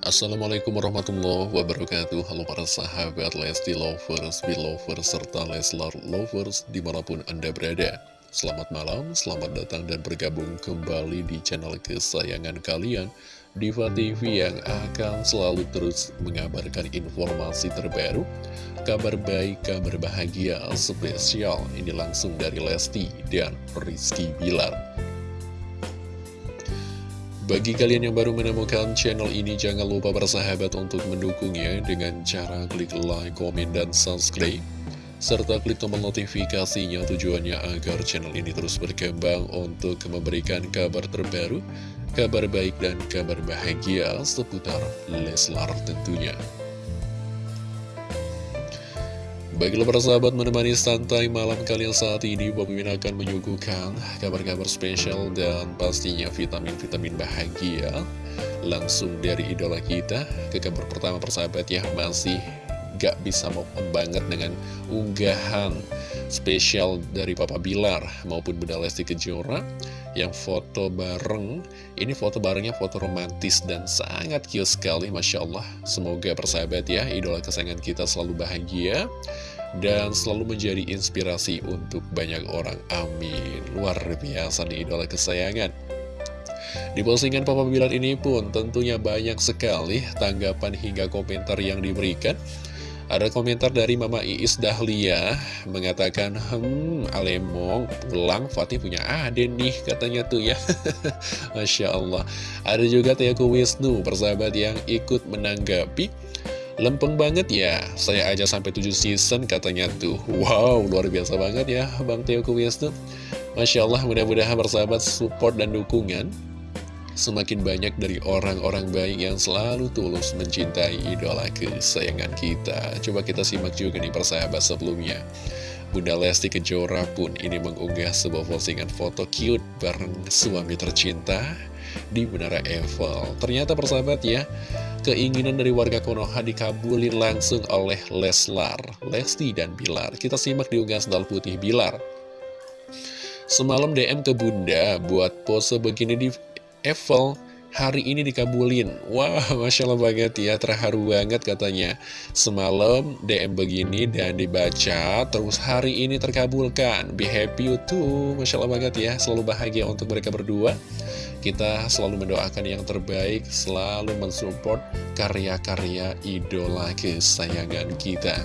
Assalamualaikum warahmatullahi wabarakatuh. Halo para sahabat Lesti Lovers, Belovers, serta Leslar Lovers di mana pun Anda berada. Selamat malam, selamat datang dan bergabung kembali di channel kesayangan kalian Diva TV yang akan selalu terus mengabarkan informasi terbaru Kabar baik, kabar bahagia spesial. Ini langsung dari Lesti dan Rizky Bilar bagi kalian yang baru menemukan channel ini, jangan lupa bersahabat untuk mendukungnya dengan cara klik like, komen, dan subscribe. Serta klik tombol notifikasinya tujuannya agar channel ini terus berkembang untuk memberikan kabar terbaru, kabar baik, dan kabar bahagia seputar Leslar tentunya. Baiklah para sahabat menemani santai malam kalian saat ini. Bob Mimin akan menyuguhkan kabar-kabar spesial dan pastinya vitamin-vitamin bahagia Langsung dari idola kita. Ke kabar pertama persahabat ya masih gak bisa mau banget dengan unggahan spesial dari Papa Bilar maupun Bunda Lesti Kejora yang foto bareng ini foto barengnya foto romantis dan sangat cute sekali Masya Allah semoga persahabat ya idola kesayangan kita selalu bahagia dan selalu menjadi inspirasi untuk banyak orang. Amin. Luar biasa nih idola kesayangan. Di postingan Papa Bilar ini pun tentunya banyak sekali tanggapan hingga komentar yang diberikan. Ada komentar dari Mama Iis Dahlia mengatakan, Hmm, Alemong pulang Fatih punya aden nih katanya tuh ya. Masya Allah. Ada juga Teaku Wisnu, persahabat yang ikut menanggapi Lempeng banget ya, saya aja sampai 7 season katanya tuh. Wow, luar biasa banget ya Bang Teo Wisnu. Masya Allah, mudah-mudahan bersahabat support dan dukungan. Semakin banyak dari orang-orang baik yang selalu tulus mencintai idola kesayangan kita. Coba kita simak juga nih persahabat sebelumnya. Bunda Lesti Kejora pun ini mengunggah sebuah postingan foto cute bareng suami tercinta di Menara Eiffel. Ternyata persahabat ya, keinginan dari warga Konoha dikabulin langsung oleh Leslar, Lesti dan Bilar. Kita simak di unggahan sendal putih Bilar. Semalam DM ke bunda buat pose begini di Eiffel, hari ini dikabulin. Wah, Masya Allah banget ya, terharu banget katanya. Semalam DM begini dan dibaca, terus hari ini terkabulkan. Be happy you too, Masya Allah banget ya, selalu bahagia untuk mereka berdua. Kita selalu mendoakan yang terbaik, selalu mensupport karya-karya idola kesayangan kita.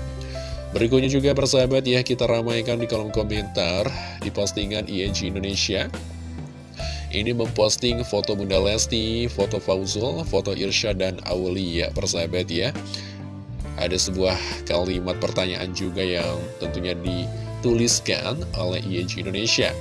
Berikutnya juga persahabat ya, kita ramaikan di kolom komentar di postingan ING Indonesia. Ini memposting foto Bunda Lesti, foto Fauzul, foto Irsya dan Aulia persahabat ya. Ada sebuah kalimat pertanyaan juga yang tentunya dituliskan oleh ING Indonesia.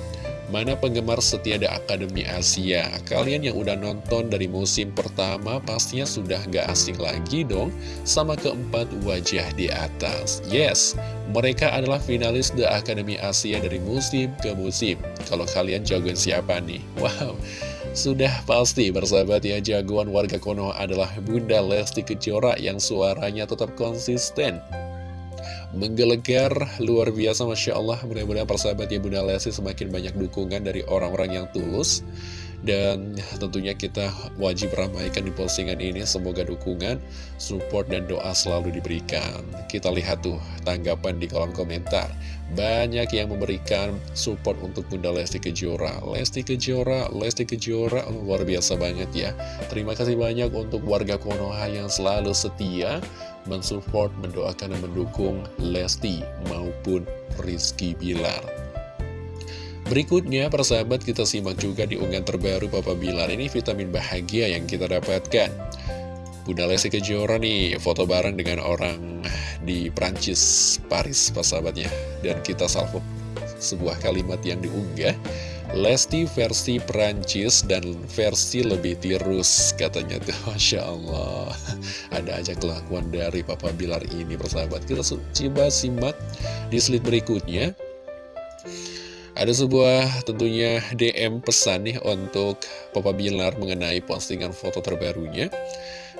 Mana penggemar setia The Akademi Asia? Kalian yang udah nonton dari musim pertama pastinya sudah gak asing lagi dong sama keempat wajah di atas. Yes, mereka adalah finalis The Akademi Asia dari musim ke musim. Kalau kalian jagoan siapa nih? Wow, sudah pasti bersahabat ya jagoan warga Konoha adalah Bunda Lesti Kejora yang suaranya tetap konsisten menggelegar luar biasa Masya Allah mudah-mudahan persahabat ya Bunda Lesti semakin banyak dukungan dari orang-orang yang tulus dan tentunya kita wajib ramaikan di postingan ini. Semoga dukungan, support, dan doa selalu diberikan. Kita lihat tuh tanggapan di kolom komentar. Banyak yang memberikan support untuk Bunda Lesti Kejora. Lesti Kejora, Lesti Kejora Luar biasa banget ya. Terima kasih banyak untuk warga Konoha yang selalu setia Mensupport, mendoakan, dan mendukung Lesti maupun Rizky Bilar Berikutnya, persahabat kita simak juga di unggahan terbaru Papa Bilar. Ini vitamin bahagia yang kita dapatkan. Bunda Lesti Kejora nih, foto bareng dengan orang di Prancis, Paris, persahabatnya. Dan kita salvo sebuah kalimat yang diunggah. Lesti versi Prancis dan versi lebih tirus katanya tuh Masya Allah ada aja kelakuan dari Papa Bilar ini persahabat kita coba simak di slide berikutnya ada sebuah tentunya DM pesan nih untuk Papa Bilar mengenai postingan foto terbarunya.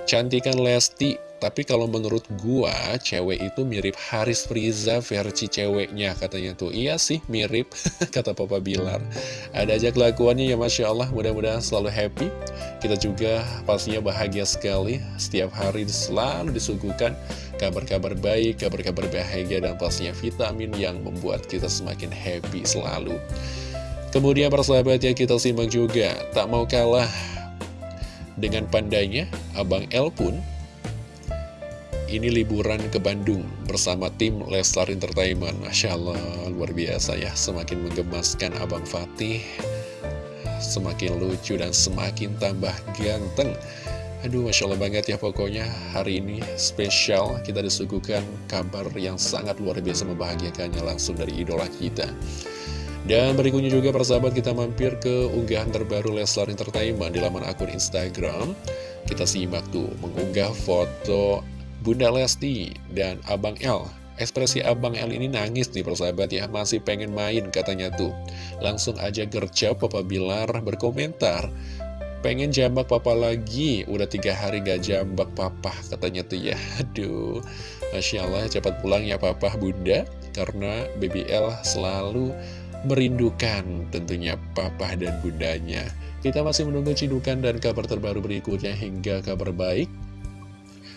Cantikan Lesti, tapi kalau menurut gua, cewek itu mirip Haris Friza versi ceweknya katanya tuh. Iya sih, mirip, kata Papa Bilar. Ada aja kelakuannya ya Masya Allah, mudah-mudahan selalu happy. Kita juga pastinya bahagia sekali, setiap hari selalu disuguhkan kabar-kabar baik, kabar-kabar bahagia, dan pastinya vitamin yang membuat kita semakin happy selalu. Kemudian persahabat ya kita simak juga, tak mau kalah dengan pandanya, Abang L pun ini liburan ke Bandung bersama tim Leslar Entertainment. Masya Allah, luar biasa ya. Semakin menggemaskan Abang Fatih, semakin lucu dan semakin tambah ganteng. Aduh, Masya Allah banget ya pokoknya hari ini spesial kita disuguhkan kabar yang sangat luar biasa membahagiakannya langsung dari idola kita. Dan berikutnya juga persahabat kita mampir ke unggahan terbaru Leslar Entertainment di laman akun Instagram. Kita simak tuh mengunggah foto Bunda Lesti dan Abang L. Ekspresi Abang L ini nangis nih persahabat ya, masih pengen main katanya tuh. Langsung aja gercep Papa Bilar berkomentar. Pengen jambak papa lagi, udah tiga hari gak jambak papa katanya tuh ya. Aduh, Masya Allah cepat pulang ya papa bunda, karena BBL selalu merindukan tentunya papa dan bundanya. Kita masih menunggu cidukan dan kabar terbaru berikutnya hingga kabar baik.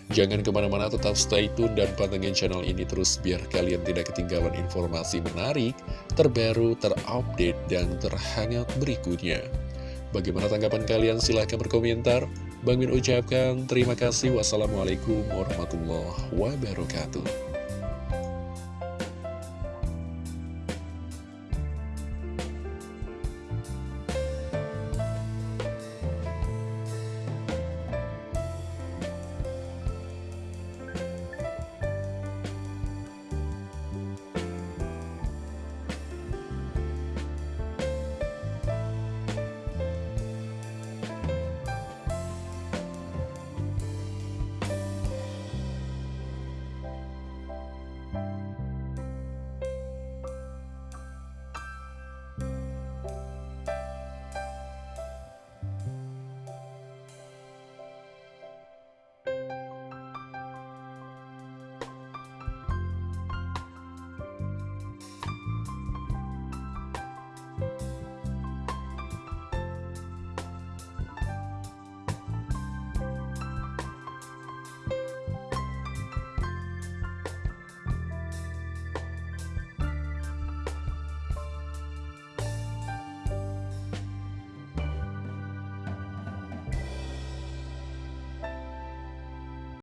Jangan ke mana-mana tetap stay tune dan pantengin channel ini terus biar kalian tidak ketinggalan informasi menarik, terbaru, terupdate, dan terhangat berikutnya. Bagaimana tanggapan kalian? Silahkan berkomentar. Bang ucapkan terima kasih. Wassalamualaikum warahmatullahi wabarakatuh.